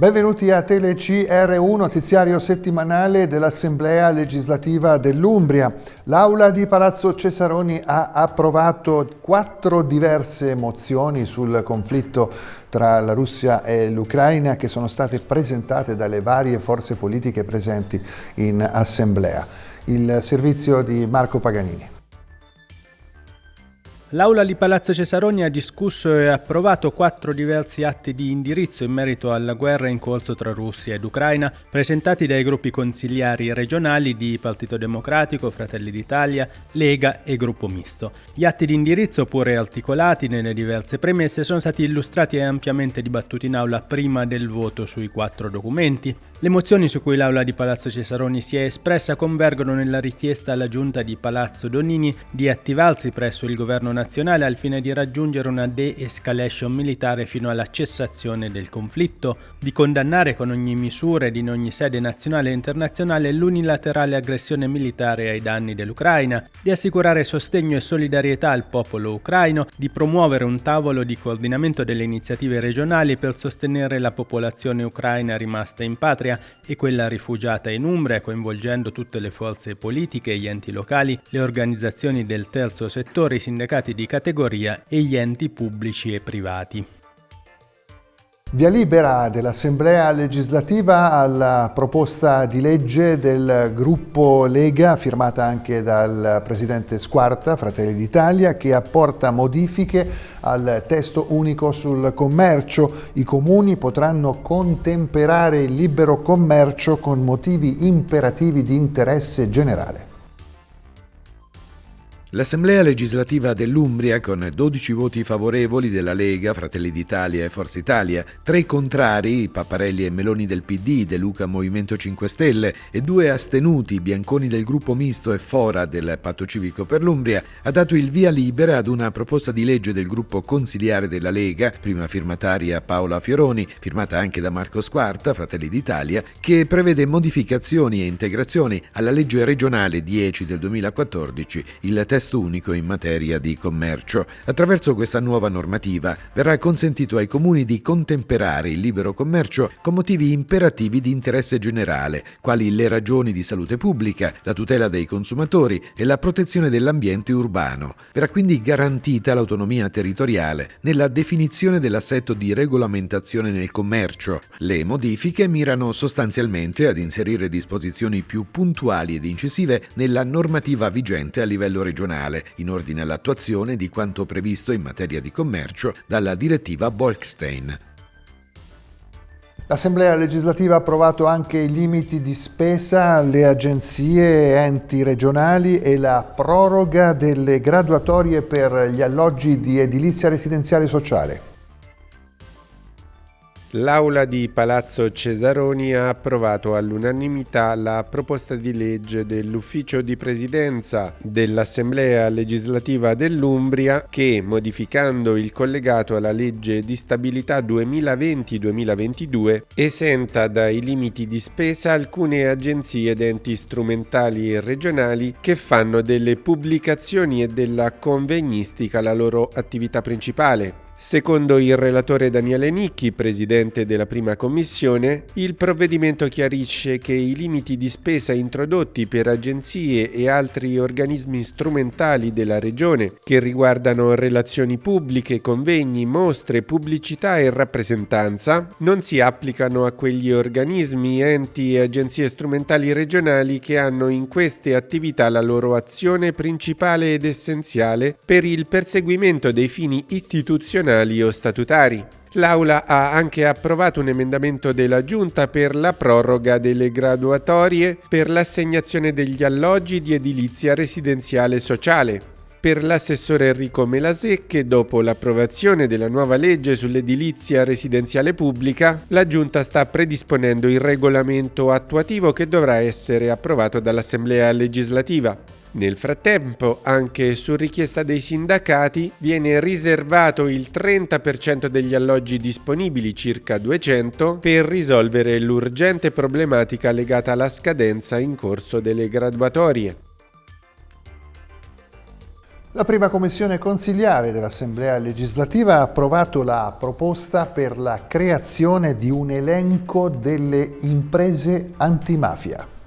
Benvenuti a TeleCR1, notiziario settimanale dell'Assemblea legislativa dell'Umbria. L'Aula di Palazzo Cesaroni ha approvato quattro diverse mozioni sul conflitto tra la Russia e l'Ucraina che sono state presentate dalle varie forze politiche presenti in Assemblea. Il servizio di Marco Paganini. L'Aula di Palazzo Cesaroni ha discusso e approvato quattro diversi atti di indirizzo in merito alla guerra in corso tra Russia ed Ucraina, presentati dai gruppi consigliari regionali di Partito Democratico, Fratelli d'Italia, Lega e Gruppo Misto. Gli atti di indirizzo, pure articolati nelle diverse premesse, sono stati illustrati e ampiamente dibattuti in aula prima del voto sui quattro documenti. Le mozioni su cui l'Aula di Palazzo Cesaroni si è espressa convergono nella richiesta alla Giunta di Palazzo Donini di attivarsi presso il governo nazionale nazionale al fine di raggiungere una de-escalation militare fino alla cessazione del conflitto, di condannare con ogni misura ed in ogni sede nazionale e internazionale l'unilaterale aggressione militare ai danni dell'Ucraina, di assicurare sostegno e solidarietà al popolo ucraino, di promuovere un tavolo di coordinamento delle iniziative regionali per sostenere la popolazione ucraina rimasta in patria e quella rifugiata in Umbria, coinvolgendo tutte le forze politiche, gli enti locali, le organizzazioni del terzo settore, i sindacati di categoria e gli enti pubblici e privati. Via libera dell'Assemblea legislativa alla proposta di legge del gruppo Lega, firmata anche dal Presidente Squarta, Fratelli d'Italia, che apporta modifiche al testo unico sul commercio. I comuni potranno contemperare il libero commercio con motivi imperativi di interesse generale. L'Assemblea legislativa dell'Umbria, con 12 voti favorevoli della Lega, Fratelli d'Italia e Forza Italia, tre contrari, Papparelli e Meloni del PD, De Luca Movimento 5 Stelle e due astenuti, Bianconi del gruppo misto e Fora del Patto Civico per l'Umbria, ha dato il via libera ad una proposta di legge del gruppo consiliare della Lega, prima firmataria Paola Fioroni, firmata anche da Marco Squarta, Fratelli d'Italia, che prevede modificazioni e integrazioni alla legge regionale 10 del 2014, il testo testo unico in materia di commercio. Attraverso questa nuova normativa verrà consentito ai comuni di contemperare il libero commercio con motivi imperativi di interesse generale, quali le ragioni di salute pubblica, la tutela dei consumatori e la protezione dell'ambiente urbano. Verrà quindi garantita l'autonomia territoriale nella definizione dell'assetto di regolamentazione nel commercio. Le modifiche mirano sostanzialmente ad inserire disposizioni più puntuali ed incisive nella normativa vigente a livello regionale nazionale in ordine all'attuazione di quanto previsto in materia di commercio dalla direttiva Bolkestein. L'Assemblea legislativa ha approvato anche i limiti di spesa alle agenzie e enti regionali e la proroga delle graduatorie per gli alloggi di edilizia residenziale sociale. L'Aula di Palazzo Cesaroni ha approvato all'unanimità la proposta di legge dell'Ufficio di Presidenza dell'Assemblea legislativa dell'Umbria che, modificando il collegato alla legge di stabilità 2020-2022, esenta dai limiti di spesa alcune agenzie ed enti strumentali e regionali che fanno delle pubblicazioni e della convegnistica la loro attività principale. Secondo il relatore Daniele Nicchi, presidente della prima commissione, il provvedimento chiarisce che i limiti di spesa introdotti per agenzie e altri organismi strumentali della regione che riguardano relazioni pubbliche, convegni, mostre, pubblicità e rappresentanza non si applicano a quegli organismi, enti e agenzie strumentali regionali che hanno in queste attività la loro azione principale ed essenziale per il perseguimento dei fini istituzionali istituzionali o statutari. L'Aula ha anche approvato un emendamento della Giunta per la proroga delle graduatorie per l'assegnazione degli alloggi di edilizia residenziale sociale. Per l'assessore Enrico Melasecche, dopo l'approvazione della nuova legge sull'edilizia residenziale pubblica, la Giunta sta predisponendo il regolamento attuativo che dovrà essere approvato dall'Assemblea legislativa. Nel frattempo, anche su richiesta dei sindacati, viene riservato il 30% degli alloggi disponibili, circa 200, per risolvere l'urgente problematica legata alla scadenza in corso delle graduatorie. La prima commissione consigliare dell'Assemblea legislativa ha approvato la proposta per la creazione di un elenco delle imprese antimafia.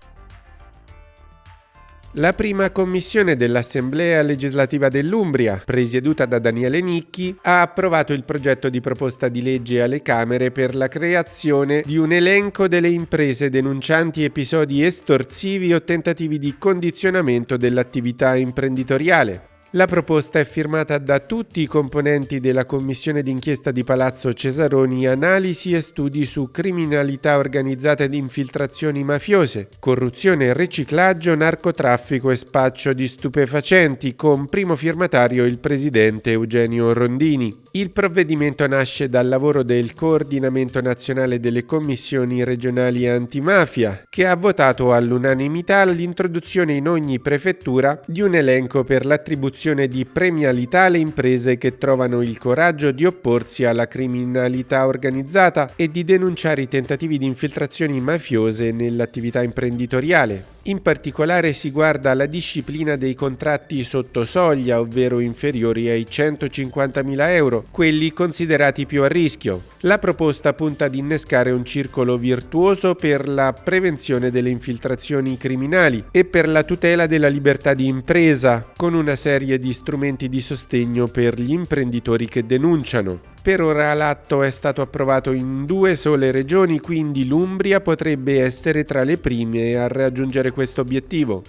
La prima commissione dell'Assemblea legislativa dell'Umbria, presieduta da Daniele Nicchi, ha approvato il progetto di proposta di legge alle Camere per la creazione di un elenco delle imprese denuncianti episodi estorsivi o tentativi di condizionamento dell'attività imprenditoriale. La proposta è firmata da tutti i componenti della commissione d'inchiesta di Palazzo Cesaroni Analisi e studi su criminalità organizzata ed infiltrazioni mafiose, corruzione riciclaggio, narcotraffico e spaccio di stupefacenti, con primo firmatario il presidente Eugenio Rondini. Il provvedimento nasce dal lavoro del Coordinamento Nazionale delle Commissioni Regionali Antimafia, che ha votato all'unanimità l'introduzione in ogni prefettura di un elenco per l'attribuzione attribuzione di premialità alle imprese che trovano il coraggio di opporsi alla criminalità organizzata e di denunciare i tentativi di infiltrazioni mafiose nell'attività imprenditoriale. In particolare si guarda alla disciplina dei contratti sotto soglia, ovvero inferiori ai 150.000 euro, quelli considerati più a rischio. La proposta punta ad innescare un circolo virtuoso per la prevenzione delle infiltrazioni criminali e per la tutela della libertà di impresa, con una serie di strumenti di sostegno per gli imprenditori che denunciano. Per ora l'atto è stato approvato in due sole regioni, quindi l'Umbria potrebbe essere tra le prime a raggiungere questo obiettivo.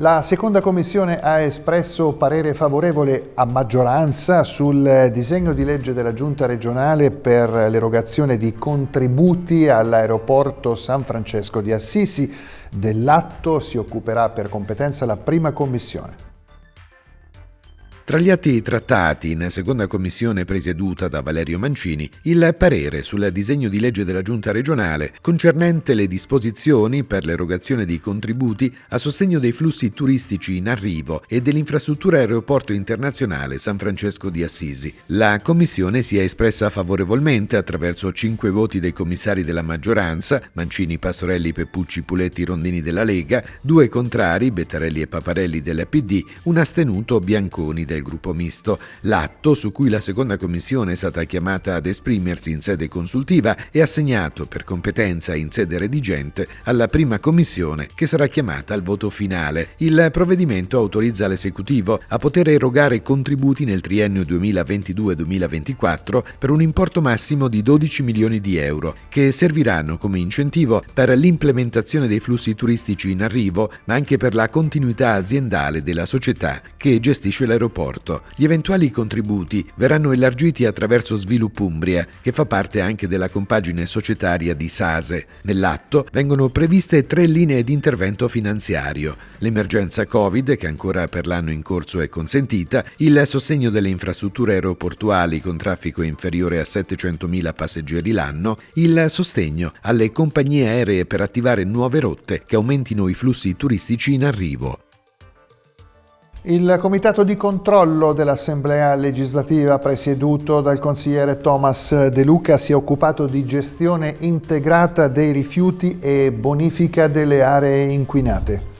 La seconda commissione ha espresso parere favorevole a maggioranza sul disegno di legge della Giunta regionale per l'erogazione di contributi all'aeroporto San Francesco di Assisi. Dell'atto si occuperà per competenza la prima commissione. Tra gli atti trattati in seconda commissione presieduta da Valerio Mancini, il parere sul disegno di legge della Giunta regionale concernente le disposizioni per l'erogazione di contributi a sostegno dei flussi turistici in arrivo e dell'infrastruttura aeroporto internazionale San Francesco di Assisi. La commissione si è espressa favorevolmente attraverso cinque voti dei commissari della maggioranza, Mancini, Pastorelli, Peppucci, Puletti, Rondini della Lega, due contrari, Bettarelli e Paparelli del PD, un astenuto Bianconi del del gruppo misto. L'atto, su cui la seconda commissione è stata chiamata ad esprimersi in sede consultiva, è assegnato per competenza in sede redigente alla prima commissione che sarà chiamata al voto finale. Il provvedimento autorizza l'esecutivo a poter erogare contributi nel triennio 2022-2024 per un importo massimo di 12 milioni di euro, che serviranno come incentivo per l'implementazione dei flussi turistici in arrivo, ma anche per la continuità aziendale della società che gestisce l'aeroporto trasporto. Gli eventuali contributi verranno elargiti attraverso Sviluppo Umbria, che fa parte anche della compagine societaria di Sase. Nell'atto vengono previste tre linee di intervento finanziario. L'emergenza Covid, che ancora per l'anno in corso è consentita, il sostegno delle infrastrutture aeroportuali con traffico inferiore a 700.000 passeggeri l'anno, il sostegno alle compagnie aeree per attivare nuove rotte che aumentino i flussi turistici in arrivo. Il comitato di controllo dell'Assemblea legislativa presieduto dal consigliere Thomas De Luca si è occupato di gestione integrata dei rifiuti e bonifica delle aree inquinate.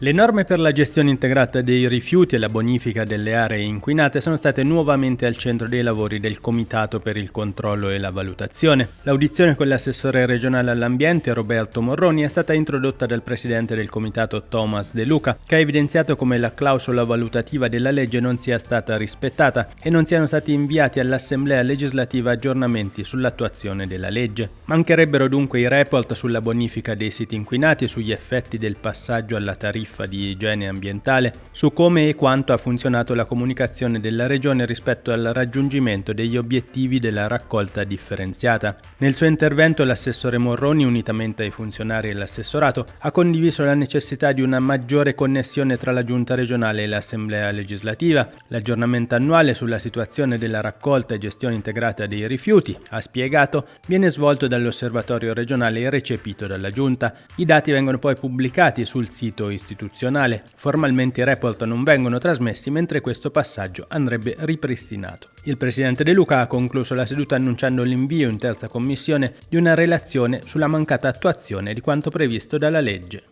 Le norme per la gestione integrata dei rifiuti e la bonifica delle aree inquinate sono state nuovamente al centro dei lavori del Comitato per il controllo e la valutazione. L'audizione con l'assessore regionale all'ambiente Roberto Morroni è stata introdotta dal presidente del Comitato Thomas De Luca, che ha evidenziato come la clausola valutativa della legge non sia stata rispettata e non siano stati inviati all'Assemblea legislativa aggiornamenti sull'attuazione della legge. Mancherebbero dunque i report sulla bonifica dei siti inquinati e sugli effetti del passaggio alla tariffa tariffa di igiene ambientale su come e quanto ha funzionato la comunicazione della Regione rispetto al raggiungimento degli obiettivi della raccolta differenziata. Nel suo intervento l'assessore Morroni, unitamente ai funzionari dell'assessorato, ha condiviso la necessità di una maggiore connessione tra la Giunta regionale e l'Assemblea legislativa, l'aggiornamento annuale sulla situazione della raccolta e gestione integrata dei rifiuti, ha spiegato, viene svolto dall'osservatorio regionale e recepito dalla Giunta. I dati vengono poi pubblicati sul sito istituzionale istituzionale. Formalmente i report non vengono trasmessi mentre questo passaggio andrebbe ripristinato. Il presidente De Luca ha concluso la seduta annunciando l'invio in terza commissione di una relazione sulla mancata attuazione di quanto previsto dalla legge.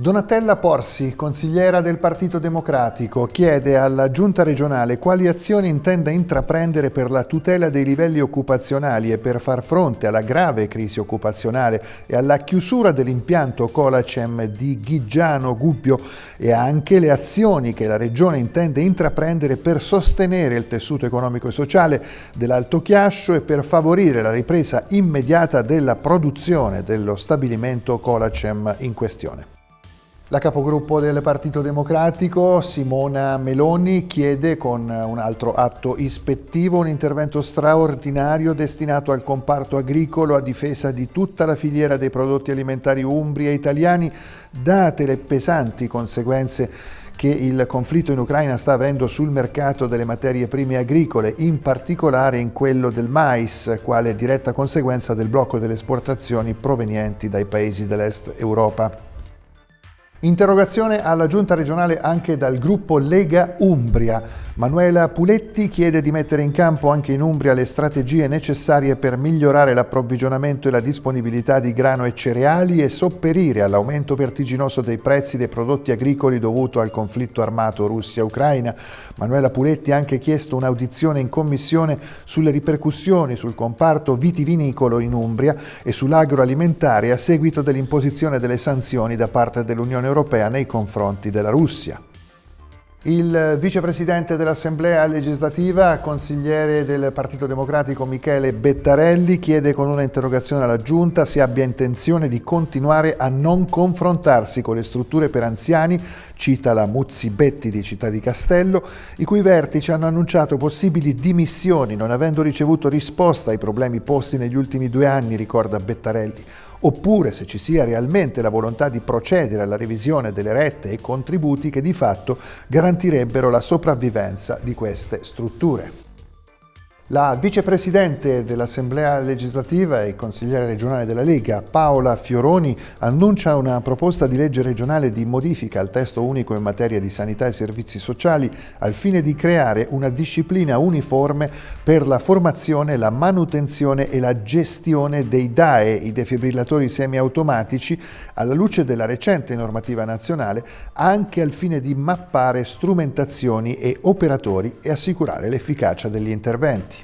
Donatella Porsi, consigliera del Partito Democratico, chiede alla Giunta regionale quali azioni intenda intraprendere per la tutela dei livelli occupazionali e per far fronte alla grave crisi occupazionale e alla chiusura dell'impianto Colacem di Ghigiano Gubbio e anche le azioni che la Regione intende intraprendere per sostenere il tessuto economico e sociale dell'Alto Chiascio e per favorire la ripresa immediata della produzione dello stabilimento Colacem in questione. La capogruppo del Partito Democratico, Simona Meloni, chiede con un altro atto ispettivo un intervento straordinario destinato al comparto agricolo a difesa di tutta la filiera dei prodotti alimentari umbri e italiani, date le pesanti conseguenze che il conflitto in Ucraina sta avendo sul mercato delle materie prime agricole, in particolare in quello del mais, quale diretta conseguenza del blocco delle esportazioni provenienti dai paesi dell'Est Europa. Interrogazione alla giunta regionale anche dal gruppo Lega Umbria. Manuela Puletti chiede di mettere in campo anche in Umbria le strategie necessarie per migliorare l'approvvigionamento e la disponibilità di grano e cereali e sopperire all'aumento vertiginoso dei prezzi dei prodotti agricoli dovuto al conflitto armato Russia-Ucraina. Manuela Puletti ha anche chiesto un'audizione in commissione sulle ripercussioni sul comparto vitivinicolo in Umbria e sull'agroalimentare a seguito dell'imposizione delle sanzioni da parte dell'Unione Europea nei confronti della Russia. Il vicepresidente dell'Assemblea legislativa, consigliere del Partito Democratico Michele Bettarelli, chiede con una interrogazione alla Giunta se abbia intenzione di continuare a non confrontarsi con le strutture per anziani, cita la Muzzi Betti di Città di Castello, i cui vertici hanno annunciato possibili dimissioni non avendo ricevuto risposta ai problemi posti negli ultimi due anni, ricorda Bettarelli oppure se ci sia realmente la volontà di procedere alla revisione delle rette e contributi che di fatto garantirebbero la sopravvivenza di queste strutture. La vicepresidente dell'Assemblea legislativa e consigliere regionale della Lega, Paola Fioroni, annuncia una proposta di legge regionale di modifica al testo unico in materia di sanità e servizi sociali al fine di creare una disciplina uniforme per la formazione, la manutenzione e la gestione dei DAE, i defibrillatori semiautomatici, alla luce della recente normativa nazionale, anche al fine di mappare strumentazioni e operatori e assicurare l'efficacia degli interventi.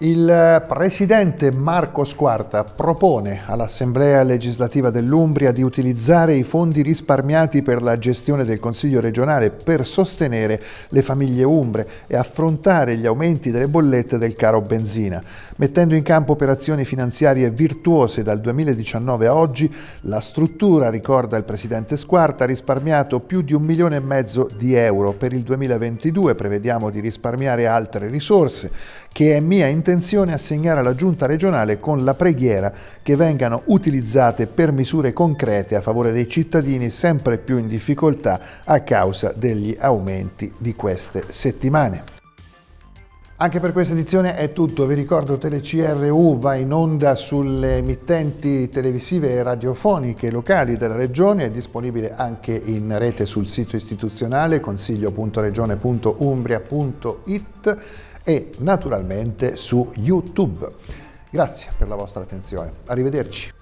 Il presidente Marco Squarta propone all'Assemblea legislativa dell'Umbria di utilizzare i fondi risparmiati per la gestione del Consiglio regionale per sostenere le famiglie umbre e affrontare gli aumenti delle bollette del caro benzina. Mettendo in campo operazioni finanziarie virtuose dal 2019 a oggi, la struttura, ricorda il presidente Squarta, ha risparmiato più di un milione e mezzo di euro. Per il 2022 prevediamo di risparmiare altre risorse che è mia intenzione assegnare alla Giunta regionale con la preghiera che vengano utilizzate per misure concrete a favore dei cittadini sempre più in difficoltà a causa degli aumenti di queste settimane. Anche per questa edizione è tutto, vi ricordo TeleCRU va in onda sulle emittenti televisive e radiofoniche locali della regione, è disponibile anche in rete sul sito istituzionale consiglio.regione.umbria.it e naturalmente su YouTube. Grazie per la vostra attenzione, arrivederci.